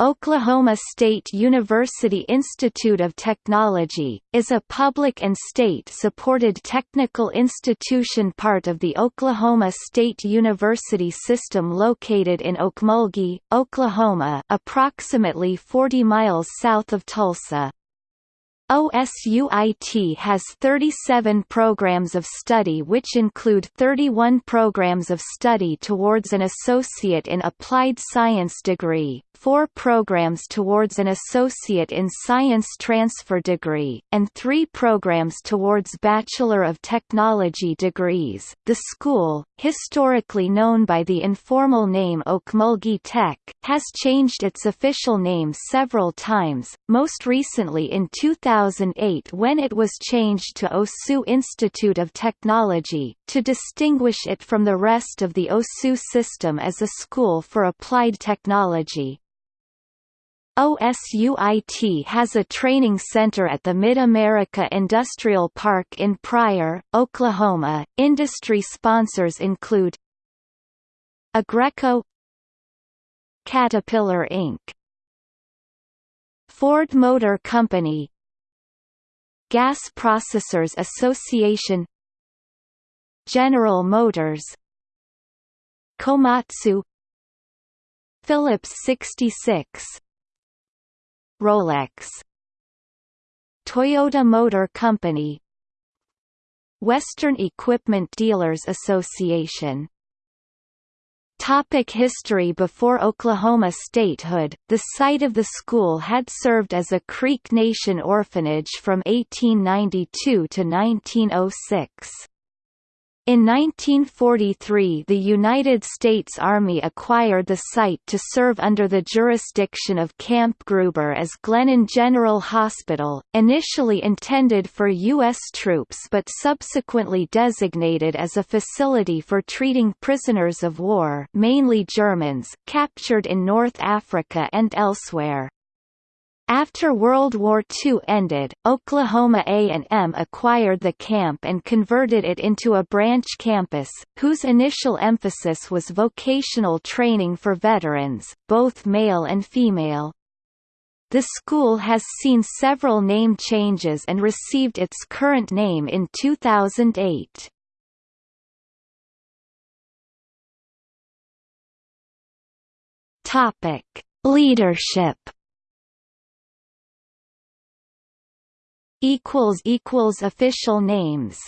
Oklahoma State University Institute of Technology, is a public and state-supported technical institution part of the Oklahoma State University system located in Okmulgee, Oklahoma approximately 40 miles south of Tulsa. OSUIT has 37 programs of study which include 31 programs of study towards an Associate in Applied Science degree, four programs towards an Associate in Science Transfer degree, and three programs towards Bachelor of Technology degrees. The school, historically known by the informal name Okmulgee Tech, has changed its official name several times, most recently in 2008 when it was changed to OSU Institute of Technology, to distinguish it from the rest of the OSU system as a school for applied technology. OSUIT has a training center at the Mid-America Industrial Park in Pryor, Oklahoma. Industry sponsors include AGCO Caterpillar Inc. Ford Motor Company Gas Processors Association General Motors Komatsu Phillips 66 Rolex Toyota Motor Company Western Equipment Dealers Association Topic history Before Oklahoma statehood, the site of the school had served as a Creek Nation orphanage from 1892 to 1906. In 1943 the United States Army acquired the site to serve under the jurisdiction of Camp Gruber as Glennon General Hospital, initially intended for U.S. troops but subsequently designated as a facility for treating prisoners of war mainly Germans captured in North Africa and elsewhere. After World War II ended, Oklahoma A&M acquired the camp and converted it into a branch campus, whose initial emphasis was vocational training for veterans, both male and female. The school has seen several name changes and received its current name in 2008. Topic: Leadership equals equals official names